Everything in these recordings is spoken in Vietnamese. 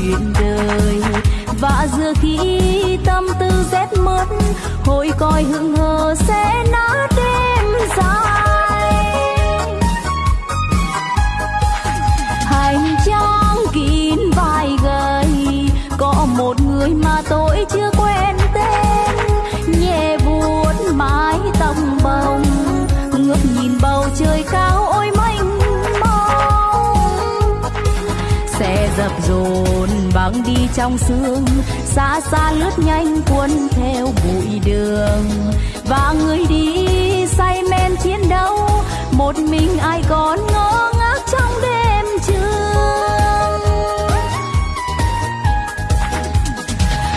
chuyện đời. Và giờ khi tâm tư rét mất, hồi coi hững hờ sẽ nát đang đi trong sương, xa xa lướt nhanh cuốn theo bụi đường. Và người đi say men chiến đấu, một mình ai còn ngó ngác trong đêm trường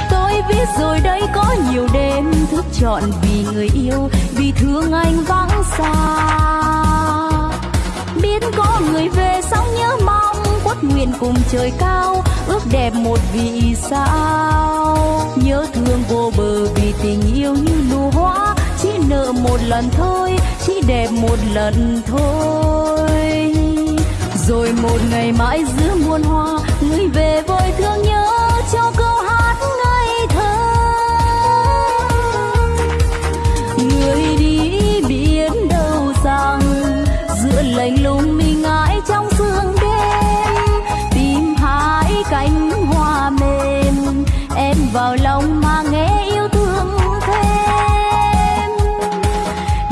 tôi biết rồi đây có nhiều đêm thức trọn vì người yêu, vì thương anh vắng xa. Biết có người về sóng nhớ mong quất nguyện cùng trời cao ước đẹp một vì sao? Nhớ thương vô bờ vì tình yêu như nụ hoa, chỉ nợ một lần thôi, chỉ đẹp một lần thôi. Rồi một ngày mãi giữa muôn hoa, người về với thương nhớ vào lòng mà nghe yêu thương thêm.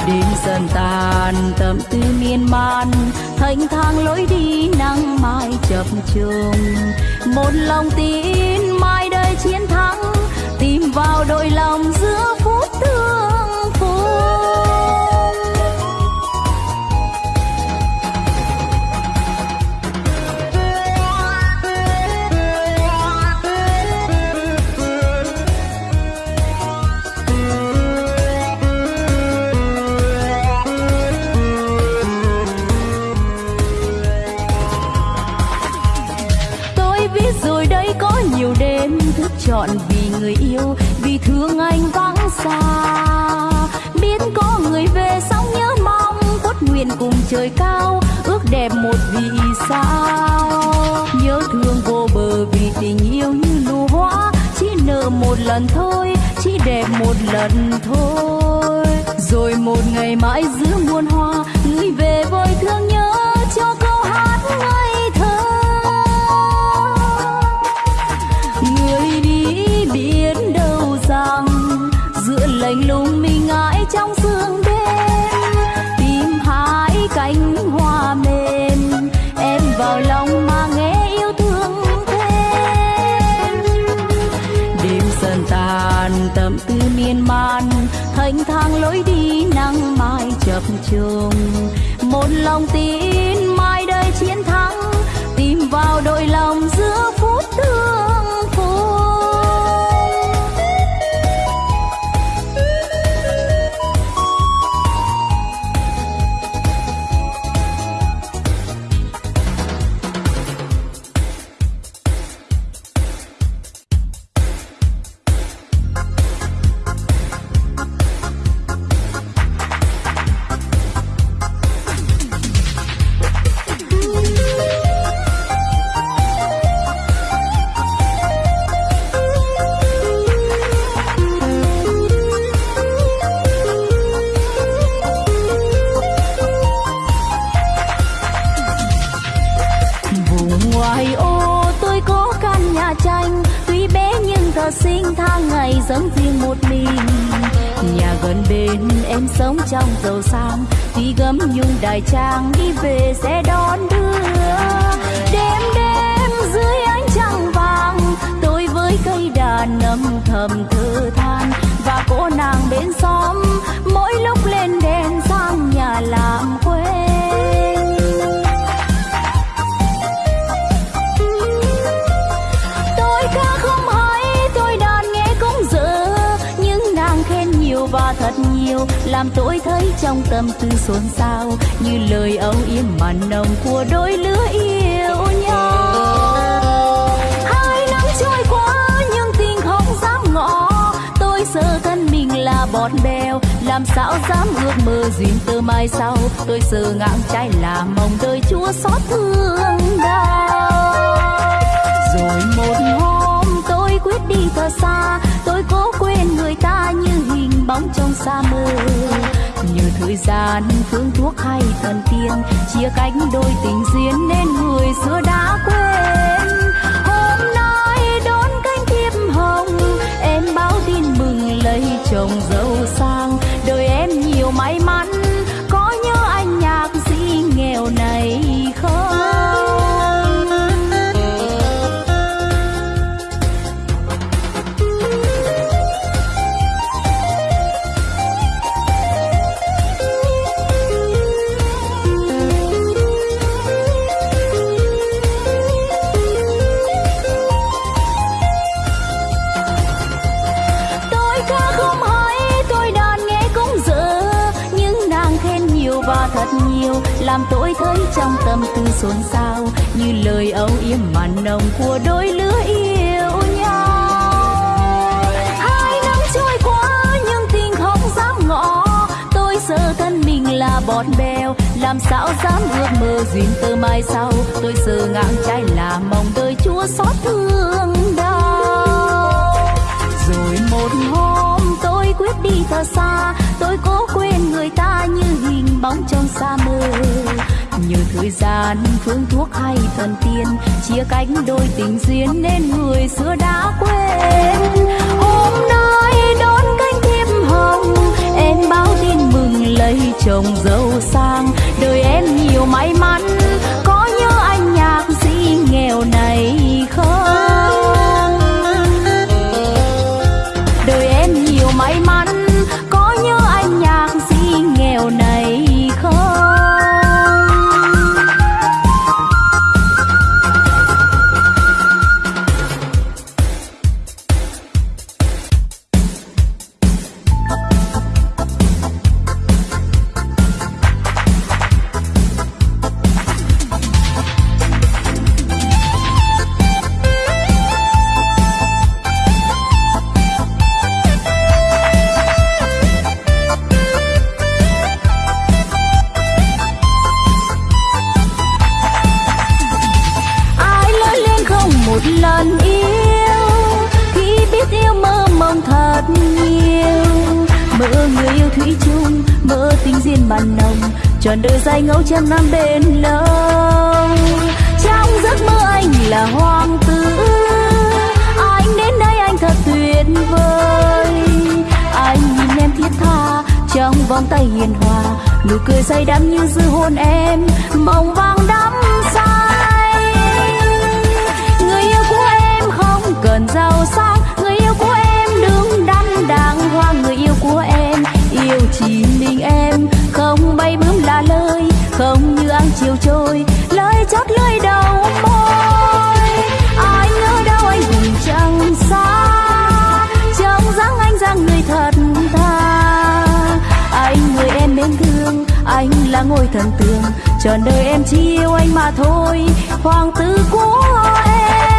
Đêm dần tàn tâm tư miên man thanh thang lối đi nắng mai chập trùng một lòng tin mai đây chiến thắng, tìm vào đôi lòng giữa phố lạnh lùng mình ngãi trong sương đêm, tìm hai cánh hoa mềm, em vào lòng mà nghe yêu thương thêm. Đêm dần tàn tâm tư miên man thành thang lối đi nắng mai chập trùng một lòng tin mai đây chiến thắng, tìm vào đôi lòng giữa phút thương sống trong giàu sang. Tuy gấm nhung đài trang đi về sẽ đón đưa. Đêm đêm dưới ánh trăng vàng, tôi với cây đàn âm thầm thơ than. Và cô nàng bên xóm, mỗi lúc lên đèn sang nhà làm quê. yêu làm tôi thấy trong tâm tư xôn xao. Như lời âu yếm mà nồng của đôi lứa yêu nhau. Hai năm trôi qua, nhưng tình không dám ngỏ. Tôi sợ thân mình là bọt bèo, làm sao dám ước mơ duyên tơ mai sau. Tôi sợ ngang trái là mong đời chúa xót thương đau. Rồi một hôm quyết đi thật xa. Tôi cố quên người ta như hình bóng trong xa mơ nhờ thời gian, phương thuốc hay thần tiên, chia cánh đôi tình duyên nên người xưa đã quên. Hôm nay đón cánh thiệp hồng, em báo tin mừng lấy chồng giàu sang. Đời em nhiều may mắn trong tâm tư xôn xao, như lời âu yếm mặn nồng của đôi lứa yêu nhau. Hai năm trôi qua, nhưng tình không dám ngỏ. Tôi sợ thân mình là bọt bèo, làm sao dám ước mơ duyên tơ mai sau. Tôi sợ ngang trái là mong đời chúa xót thương đau. Rồi một hôm tôi quyết đi thật xa, tôi cố quên người ta như hình bóng trong xa mơ như thời gian, phương thuốc hay thần tiên, chia cánh đôi tình duyên nên người xưa đã quên. Hôm nay đón cánh thiệp hồng, em báo tin mừng lấy chồng giàu sang. Đời em nhiều may mắn mưa tình duyên bàn nồng, tròn đời dài ngẫu trăm năm bên lâu trong giấc mơ anh là hoàng tử anh đến đây anh thật tuyệt vời. Anh nhìn em thiết tha trong vòng tay hiền hòa nụ cười say đắm như dư hôn em mộng vàng đắm say. Người yêu của em không cần giàu sang. Chiều trôi, lời chót lưỡi đầu môi. Anh ở đâu anh cùng chẳng xa trong dáng anh dáng người thật tha. Anh người em mến thương, anh là ngôi thần tường trọn đời em chỉ yêu anh mà thôi, hoàng tử của em.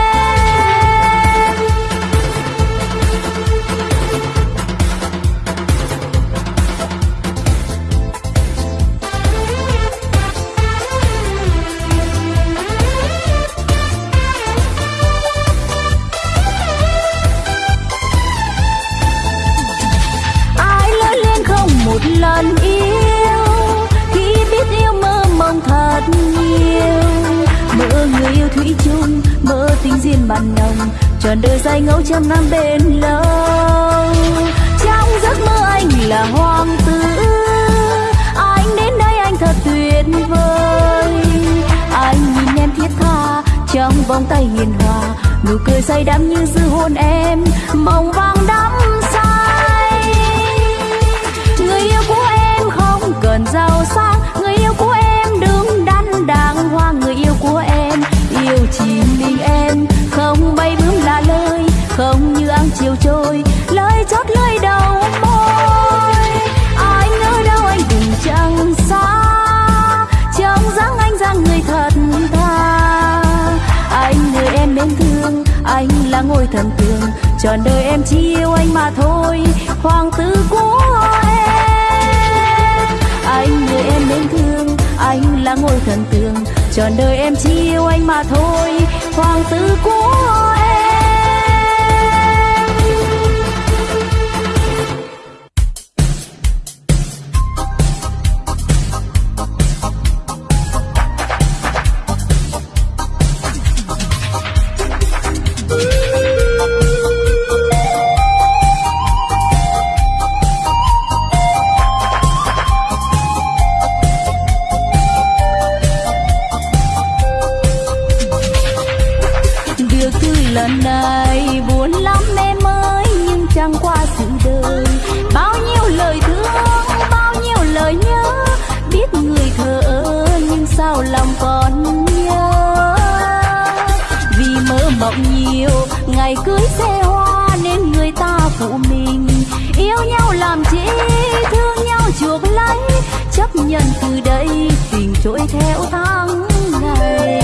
ngồi thần thương trọn đời em chỉ yêu anh mà thôi. Hoàng tử của em, anh người em nên thương. Anh là ngôi thần tượng, trọn đời em chỉ yêu anh mà thôi. Hoàng tử của em. lần này buồn lắm em ơi nhưng chẳng qua sự đời. Bao nhiêu lời thương, bao nhiêu lời nhớ, biết người thờ nhưng sao lòng còn nhớ. Vì mơ mộng nhiều, ngày cưới xe hoa, nên người ta phụ mình. Yêu nhau làm chi, thương nhau chuộc lấy, chấp nhận từ đây, tình trôi theo tháng ngày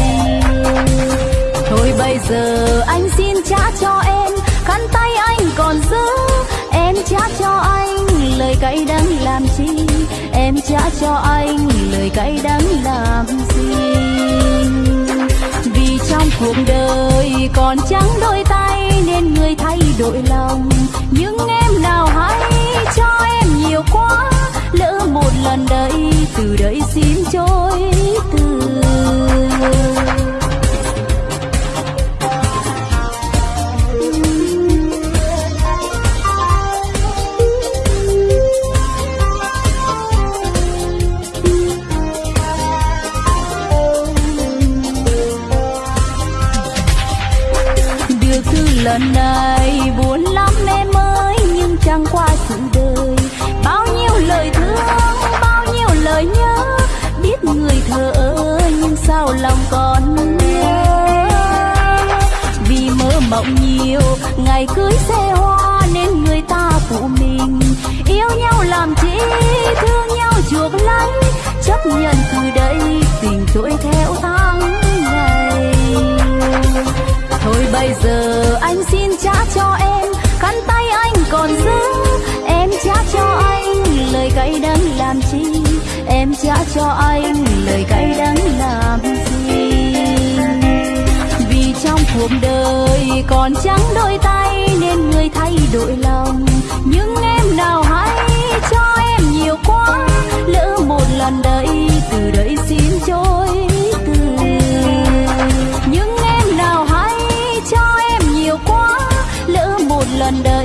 bây giờ anh xin trả cho em. Khăn tay anh còn giữ. Em trả cho anh lời cay đắng làm chi? Em trả cho anh lời cay đắng làm gì? Vì trong cuộc đời còn trắng đôi tay nên người thay đổi lòng. Nhưng em nào hay trả cho anh lời cay đắng làm gì. Vì trong cuộc đời còn trắng đôi tay nên người thay đổi lòng. Nhưng em nào hay cho em nhiều quá, lỡ một lần đấy từ đây xin trôi nhưng em nào hay cho em nhiều quá, lỡ một lần đấy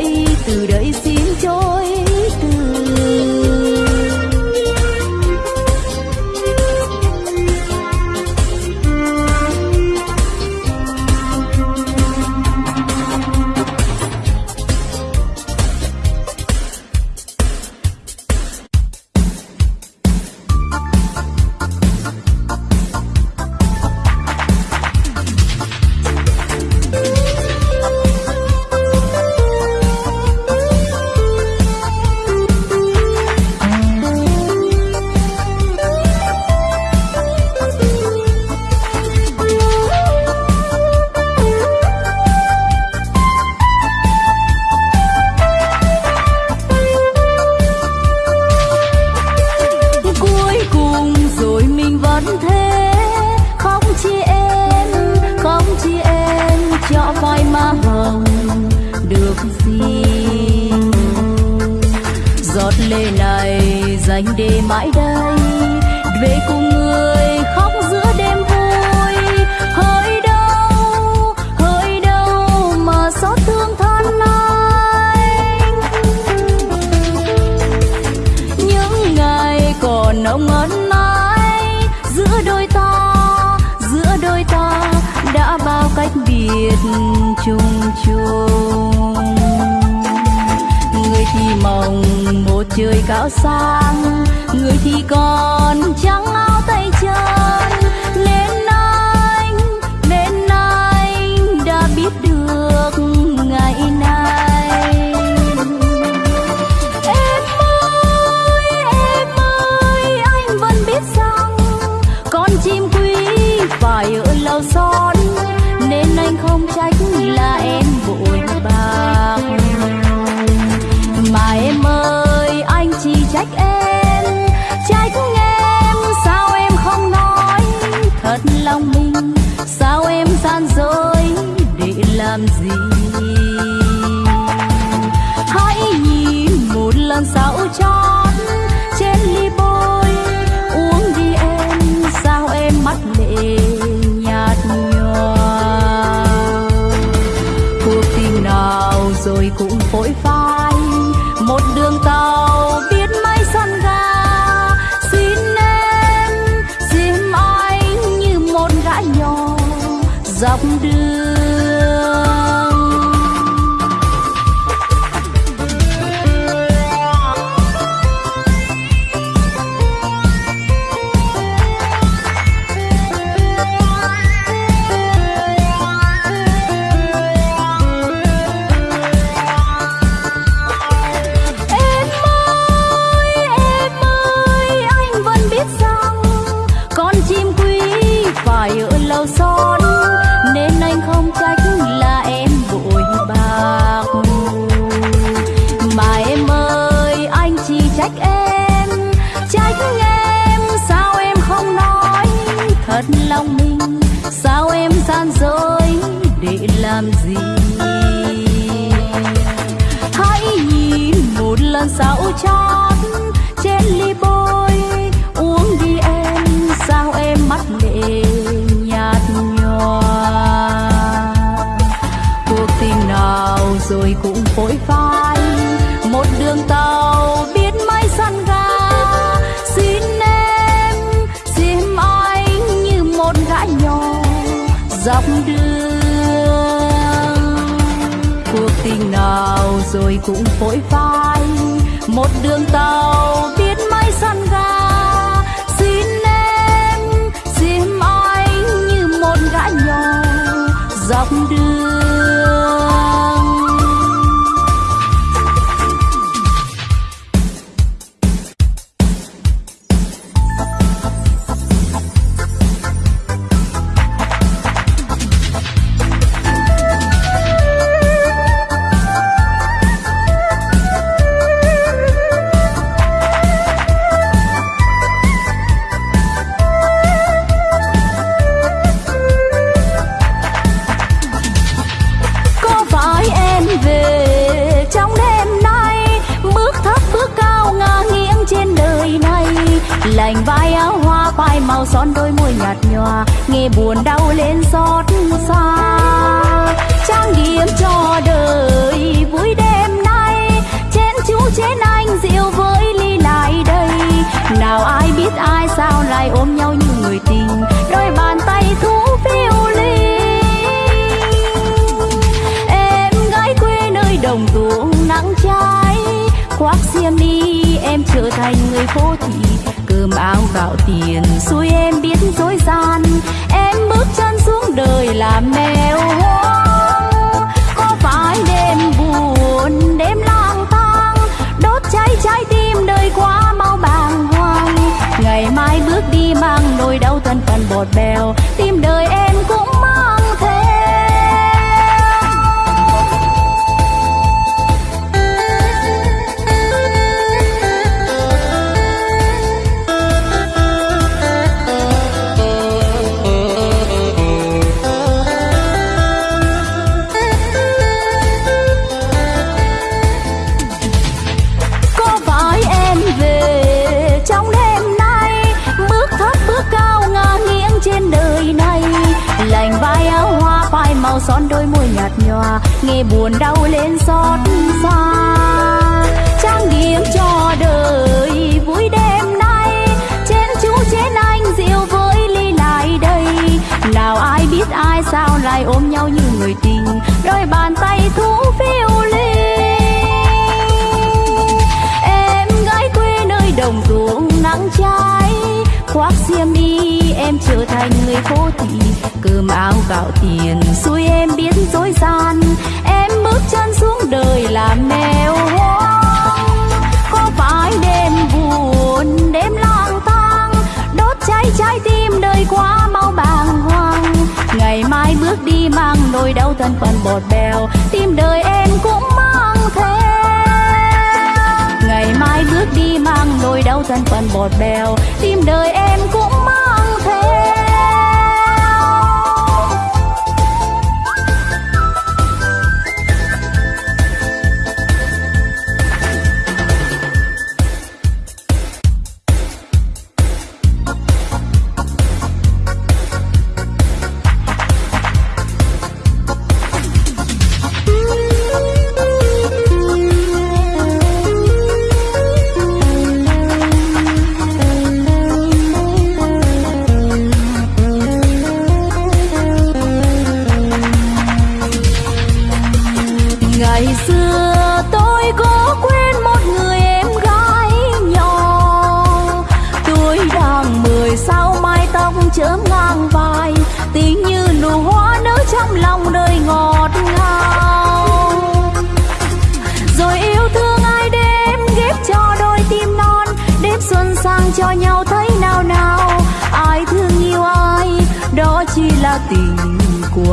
biết chung chung. Người thì mong một trời cao sang. Người thì còn trắng áo tay chân nên anh nên anh đã biết được ngày nay. Em ơi em ơi, anh vẫn biết rằng con chim quý phải ở lâu son con không trách là em bội bạc mà em ơi, anh chỉ trách em trách em sao em không nói. Thật lòng mình, sao em gian dối để làm gì? Hãy nhìn một lần sao cho làm gì? Tôi rồi cũng vội vai một đường tàu biết mấy sân ga. Xin em, xin anh như một gã nhỏ. Dọc đường phai son đôi môi nhạt nhòa, nghe buồn đau lên xót xa. Trang điểm cho đời vui đêm nay, trên chú trên anh rượu với ly lại đây. Nào ai biết ai sao lại ôm nhau như người tình, đôi bàn tay thú phiêu ly em gái quê nơi đồng ruộng nắng cháy khoác xiêm đi, em trở thành người phố thị cơm áo gạo tiền xui em biết dối gian. Em bước chân xuống đời là mèo hoang có phải đêm buồn, đêm lang thang? Đốt cháy trái tim đời quá mau bàng hoàng. Ngày mai bước đi mang nỗi đau thân phần bột bèo. Tim đời em cũng sao son đôi môi nhạt nhòa, nghe buồn đau lên xót xa. Trang điểm cho đời vui đêm nay, trên chú trên anh rượu với ly lại đây. Nào ai biết ai sao lại ôm nhau như người tình, đôi bàn tay thú phiêu ly em gái quê nơi đồng ruộng nắng cháy, khoác xiêm y em trở thành người phố thị. Cơm áo gạo tiền xui em biết dối gian em bước chân xuống đời là mèo hoang. Có phải đêm buồn, đêm lang thang. Đốt cháy trái tim đời quá mau bàng hoàng. Ngày mai bước đi mang nỗi đau thân phận bọt bèo. Tim đời em cũng mang theo. Ngày mai bước đi mang nỗi đau thân phận bọt bèo. Tim đời em cũng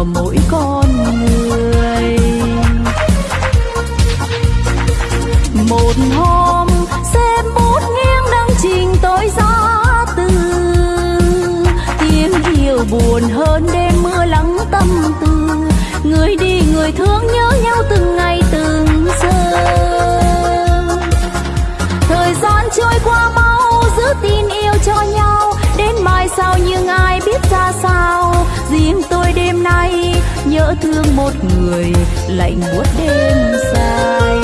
của mỗi con người. Một hôm xem bút nghiêng đăng trình tối giá từ. Tiếng yêu buồn hơn đêm mưa lắng tâm tư người đi, người thương nhớ nhau từng ngày, từng giờ. Thời gian trôi qua mau, giữ tin yêu cho nhau. Đến mai sau nhưng ai biết ra sao? Riêng tôi đêm nay nhớ thương một người lạnh buốt đêm dài.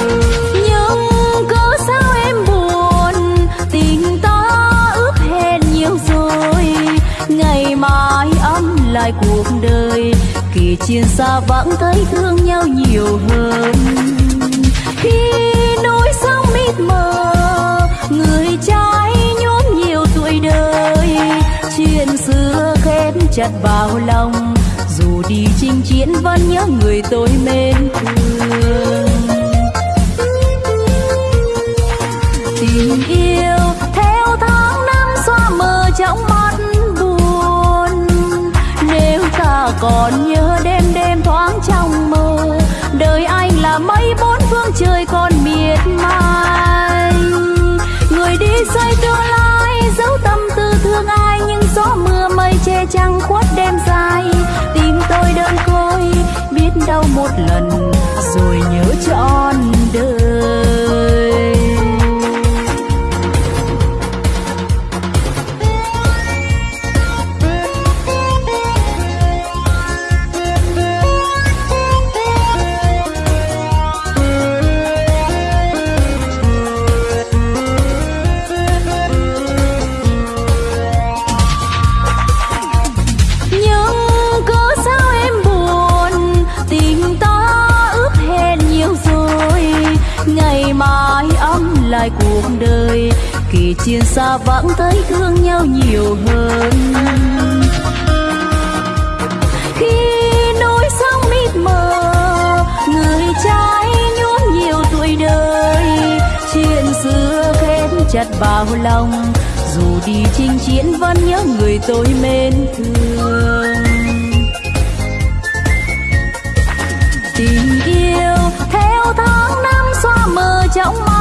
Nhưng cớ sao em buồn, tình ta ước hẹn nhiều rồi. Ngày mai ấm lại cuộc đời kỳ chiến xa vẫn thấy thương nhau nhiều hơn. Khi nỗi sông mịt mờ, người trai nhuốm nhiều tuổi đời. Chuyện xưa khép chặt vào lòng đi chinh chiến vẫn nhớ người tôi mến thương. Tình yêu theo tháng năm xóa mờ trong mắt buồn. Nếu ta còn nhớ đêm đêm thoáng trong mơ, đời anh là mây bốn phương trời còn miệt mài. Người đi xây tương lai dấu tâm tư thương ai, nhưng gió mưa mây trăng khuất đêm dài. Tim tôi đơn côi, biết đâu một lần, rồi nhớ trọn đời. Kỳ chiến xa vãng thấy thương nhau nhiều hơn. Khi núi sông mịt mờ, người trai nhuốm nhiều tuổi đời. Chuyện xưa khép chặt vào lòng, dù đi chinh chiến vẫn nhớ người tôi mến thương. Tình yêu theo tháng năm xóa mờ trong mắt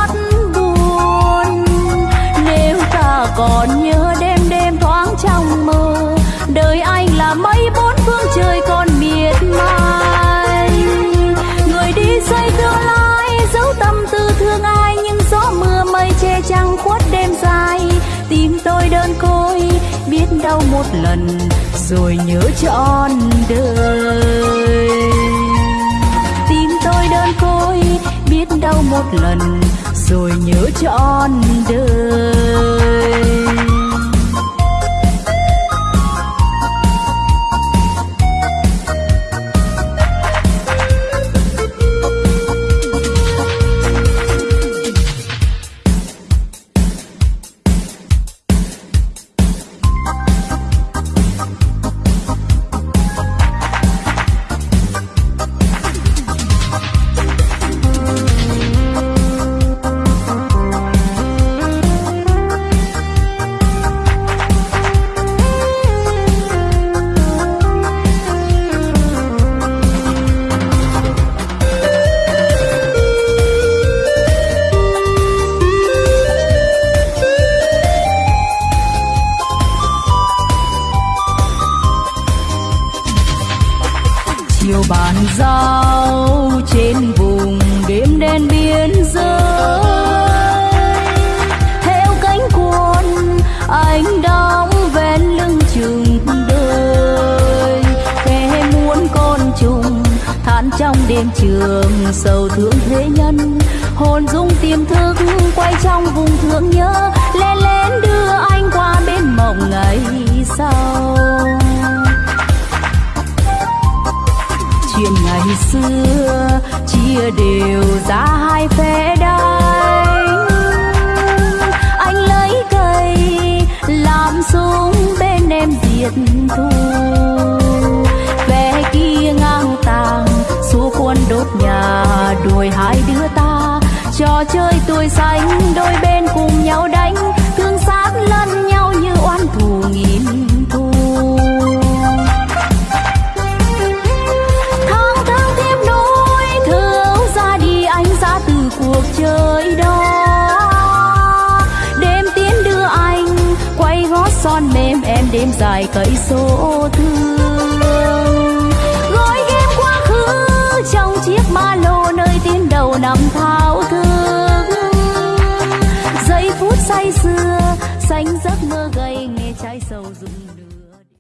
còn nhớ đêm đêm thoáng trong mơ. Đời anh là mây bốn phương trời còn miệt mài. Người đi xây tương lai giấu tâm tư thương ai, nhưng gió mưa mây che trăng khuất đêm dài. Tim tôi đơn côi, biết đau một lần, rồi nhớ trọn đời. Tim tôi đơn côi, biết đau một lần rồi nhớ trọn đời. Ngày xưa, chia đều ra hai phe đánh. Anh lấy cây, làm súng bên em diệt thù. Phe kia ngang tàng, xua quân đốt nhà, đuổi hai đứa ta. Trò chơi tuổi xanh, đôi bên cùng nhau đánh. Thương xác lẫn nhau như oan thù nghìn dài cây số thương gói ghém quá khứ trong chiếc ba lô nơi tiến đầu năm thao thức. Giây phút say sưa xanh giấc mơ gầy